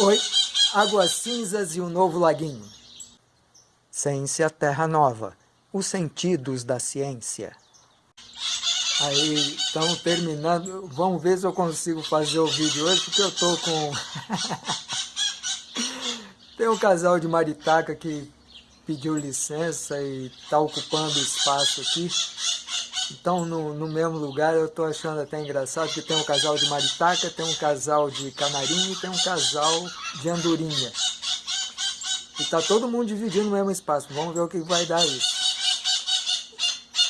Oi, Águas Cinzas e o Novo Laguinho. Ciência Terra Nova, os sentidos da ciência. Aí, estão terminando, vamos ver se eu consigo fazer o vídeo hoje, porque eu tô com... Tem um casal de maritaca que pediu licença e está ocupando espaço aqui. Então, no, no mesmo lugar, eu estou achando até engraçado que tem um casal de maritaca, tem um casal de canarinho e tem um casal de andorinha. E está todo mundo dividindo o mesmo espaço. Vamos ver o que vai dar isso.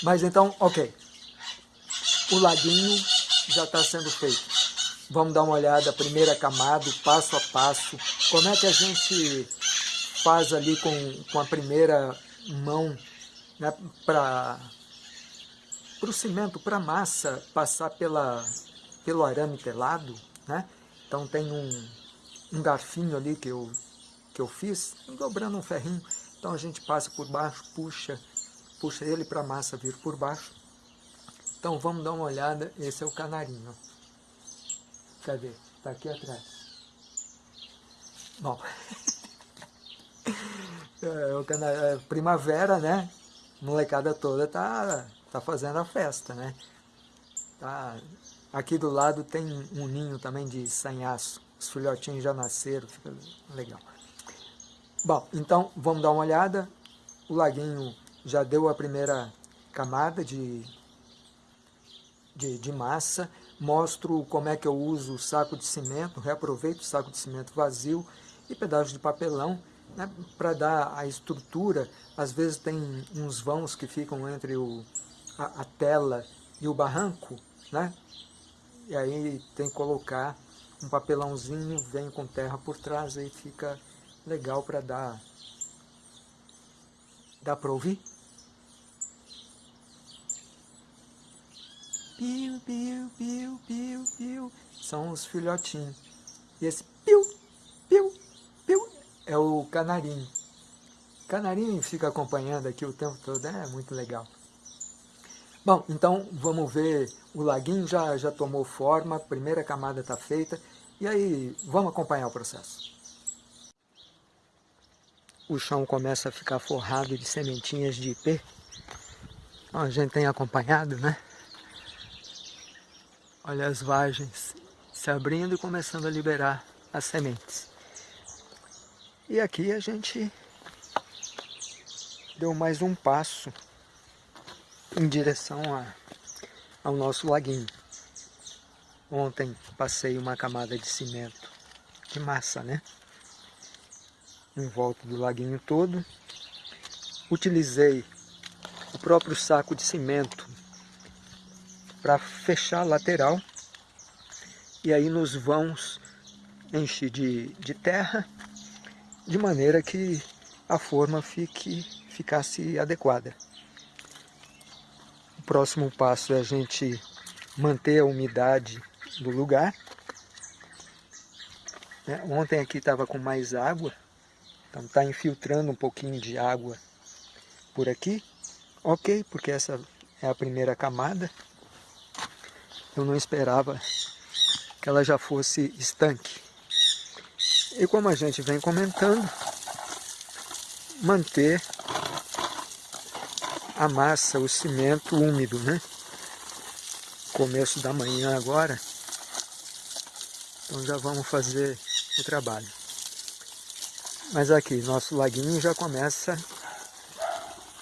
Mas então, ok. O laguinho já está sendo feito. Vamos dar uma olhada, primeira camada, passo a passo. Como é que a gente faz ali com, com a primeira mão né, para o cimento, para a massa passar pela, pelo arame telado. Né? Então tem um, um garfinho ali que eu, que eu fiz, dobrando um ferrinho. Então a gente passa por baixo, puxa, puxa ele para a massa vir por baixo. Então vamos dar uma olhada, esse é o canarinho. Cadê? Está aqui atrás. Bom, é, o cana... É, primavera, né? molecada toda tá, tá fazendo a festa, né? Tá... Aqui do lado tem um ninho também de sanhaço. Os filhotinhos já nasceram, fica legal. Bom, então vamos dar uma olhada. O laguinho já deu a primeira camada de, de, de massa. Mostro como é que eu uso o saco de cimento, reaproveito o saco de cimento vazio e pedaços de papelão né, para dar a estrutura, às vezes tem uns vãos que ficam entre o, a, a, tela e o barranco, né? E aí tem que colocar um papelãozinho, vem com terra por trás, aí fica legal para dar. Dá para ouvir? Piu, piu, piu, piu, piu. São os filhotinhos. E esse piu, piu, é o canarinho. Canarinho fica acompanhando aqui o tempo todo, é muito legal. Bom, então vamos ver, o laguinho já, já tomou forma, a primeira camada está feita, e aí vamos acompanhar o processo. O chão começa a ficar forrado de sementinhas de ipê. a gente tem acompanhado, né? Olha as vagens se abrindo e começando a liberar as sementes. E aqui a gente deu mais um passo em direção a, ao nosso laguinho. Ontem passei uma camada de cimento, de massa, né? Em volta do laguinho todo. Utilizei o próprio saco de cimento para fechar a lateral. E aí nos vãos enchi de, de terra de maneira que a forma fique, ficasse adequada. O próximo passo é a gente manter a umidade do lugar. É, ontem aqui estava com mais água, então está infiltrando um pouquinho de água por aqui. Ok, porque essa é a primeira camada. Eu não esperava que ela já fosse estanque. E como a gente vem comentando, manter a massa, o cimento úmido, né? Começo da manhã agora, então já vamos fazer o trabalho. Mas aqui, nosso laguinho já começa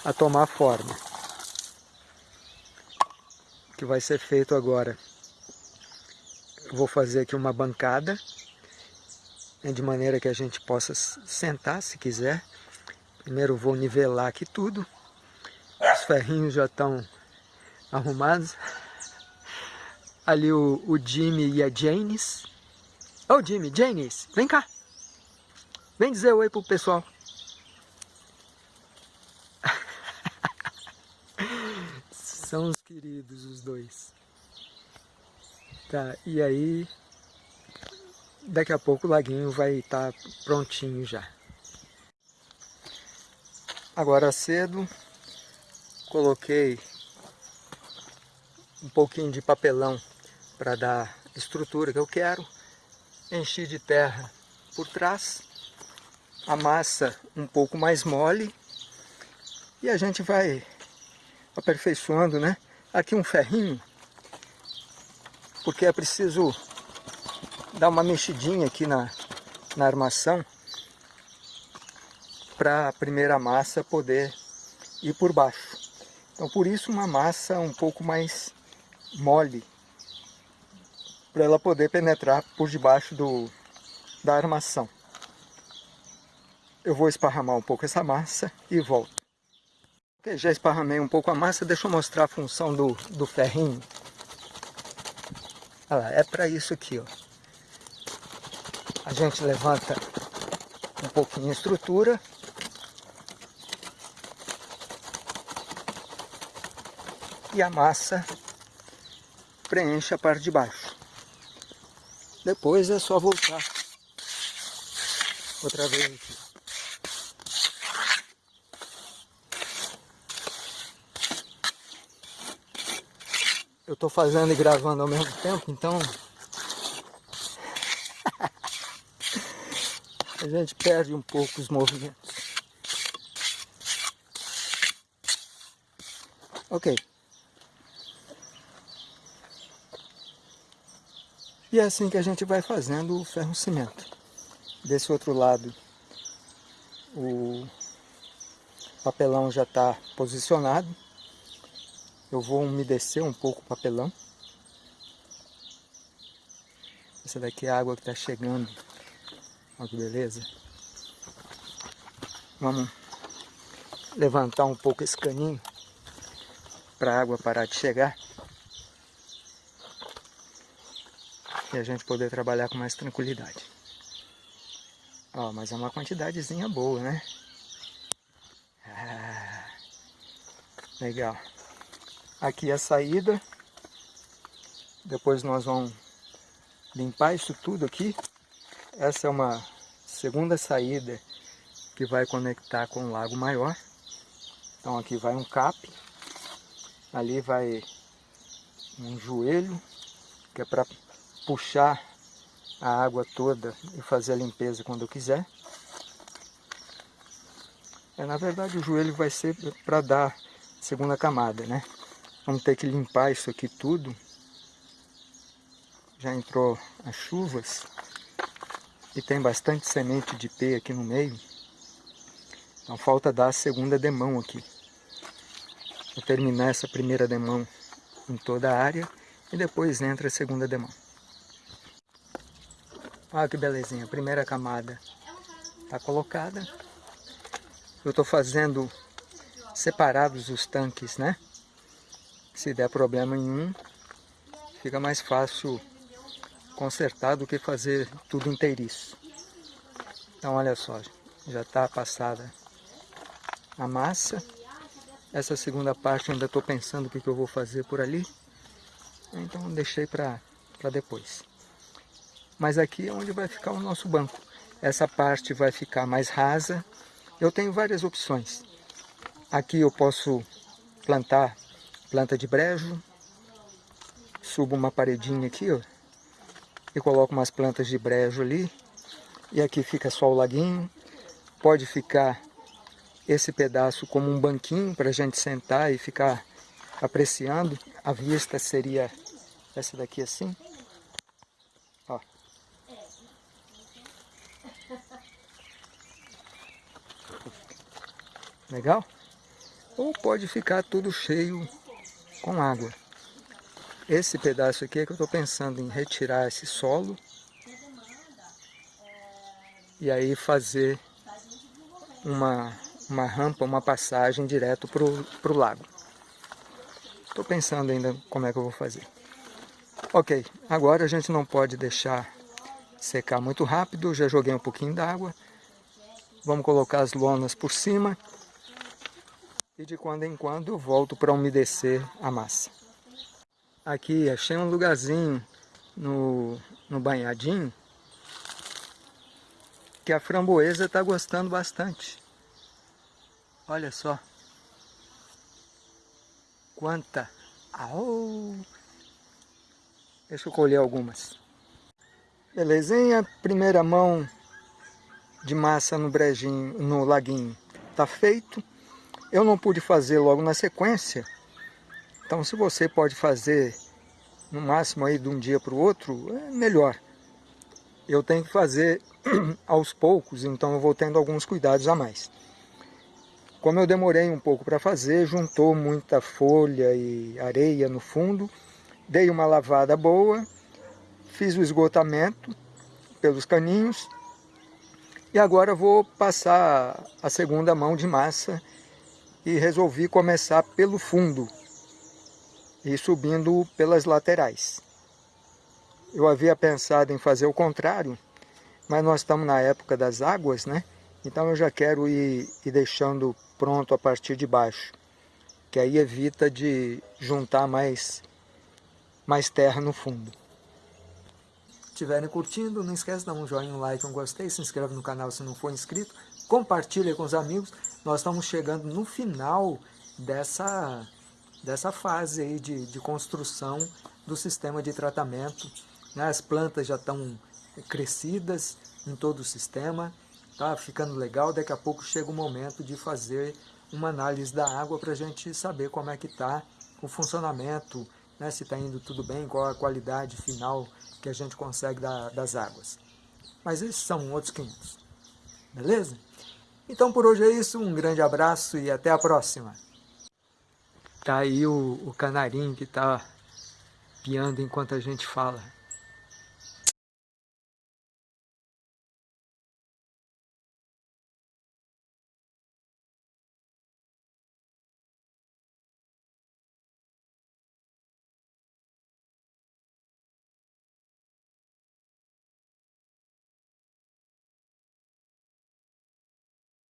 a tomar forma. O que vai ser feito agora? Eu vou fazer aqui uma bancada né, de maneira que a gente possa sentar se quiser. Primeiro vou nivelar aqui tudo. Os ferrinhos já estão arrumados. Ali o, o Jimmy e a Janis. Ô oh, Jimmy, Janis, vem cá. Vem dizer oi pro pessoal. São os queridos os dois. Tá, e aí daqui a pouco o laguinho vai estar tá prontinho já. Agora cedo, coloquei um pouquinho de papelão para dar estrutura que eu quero. Enchi de terra por trás, a massa um pouco mais mole, e a gente vai aperfeiçoando, né? Aqui um ferrinho, porque é preciso dar uma mexidinha aqui na, na armação para a primeira massa poder ir por baixo. Então por isso uma massa um pouco mais mole, para ela poder penetrar por debaixo do, da armação. Eu vou esparramar um pouco essa massa e volto. Ok, já esparramei um pouco a massa, deixa eu mostrar a função do, do ferrinho. Olha lá, é para isso aqui, ó. A gente levanta um pouquinho a estrutura. E a massa preenche a parte de baixo. Depois é só voltar outra vez aqui. Eu estou fazendo e gravando ao mesmo tempo, então a gente perde um pouco os movimentos. Ok. E é assim que a gente vai fazendo o ferro cimento. Desse outro lado, o papelão já está posicionado. Eu vou umedecer um pouco o papelão. Essa daqui é a água que está chegando. Olha que beleza. Vamos levantar um pouco esse caninho para a água parar de chegar. E a gente poder trabalhar com mais tranquilidade. Ó, mas é uma quantidadezinha boa, né? Ah, legal. Aqui é a saída. Depois nós vamos limpar isso tudo aqui. Essa é uma segunda saída que vai conectar com o lago maior. Então aqui vai um cap. Ali vai um joelho, que é para puxar a água toda e fazer a limpeza quando eu quiser. É, na verdade o joelho vai ser para dar segunda camada, né? Vamos ter que limpar isso aqui tudo. Já entrou as chuvas e tem bastante semente de pé aqui no meio. Então falta dar a segunda demão aqui. Vou terminar essa primeira demão em toda a área e depois entra a segunda demão. Olha que belezinha, a primeira camada está colocada. Eu estou fazendo separados os tanques, né? Se der problema em um, fica mais fácil consertar do que fazer tudo inteiriço. Então olha só, já está passada a massa. Essa segunda parte ainda estou pensando o que, que eu vou fazer por ali. Então deixei para depois mas aqui é onde vai ficar o nosso banco. Essa parte vai ficar mais rasa. Eu tenho várias opções. Aqui eu posso plantar planta de brejo, subo uma paredinha aqui, ó, e coloco umas plantas de brejo ali, e aqui fica só o laguinho. Pode ficar esse pedaço como um banquinho para a gente sentar e ficar apreciando. A vista seria essa daqui assim. Legal? Ou pode ficar tudo cheio com água. Esse pedaço aqui é que eu estou pensando em retirar esse solo e aí fazer uma, uma rampa, uma passagem direto para o lago. Estou pensando ainda como é que eu vou fazer. Ok, agora a gente não pode deixar secar muito rápido, já joguei um pouquinho d'água. Vamos colocar as lonas por cima e de quando em quando volto para umedecer a massa. Aqui achei um lugarzinho no, no banhadinho que a framboesa está gostando bastante. Olha só. Quanta! Au! Deixa eu colher algumas. Belezinha, primeira mão de massa no brejinho, no laguinho está feito. Eu não pude fazer logo na sequência, então se você pode fazer no máximo aí de um dia para o outro, é melhor. Eu tenho que fazer aos poucos, então eu vou tendo alguns cuidados a mais. Como eu demorei um pouco para fazer, juntou muita folha e areia no fundo, dei uma lavada boa, fiz o esgotamento pelos caninhos e agora vou passar a segunda mão de massa e resolvi começar pelo fundo e subindo pelas laterais. Eu havia pensado em fazer o contrário, mas nós estamos na época das águas, né? Então eu já quero ir, ir deixando pronto a partir de baixo, que aí evita de juntar mais, mais terra no fundo estiverem curtindo, não esquece de dar um joinha, um like, um gostei, se inscreve no canal se não for inscrito, compartilha com os amigos. Nós estamos chegando no final dessa, dessa fase aí de, de construção do sistema de tratamento. Né? As plantas já estão crescidas em todo o sistema, tá ficando legal. Daqui a pouco chega o momento de fazer uma análise da água para a gente saber como é que está o funcionamento, né? se está indo tudo bem, qual a qualidade final que a gente consegue da, das águas. Mas esses são outros 500. Beleza? Então por hoje é isso, um grande abraço e até a próxima. Tá aí o, o canarinho que tá piando enquanto a gente fala.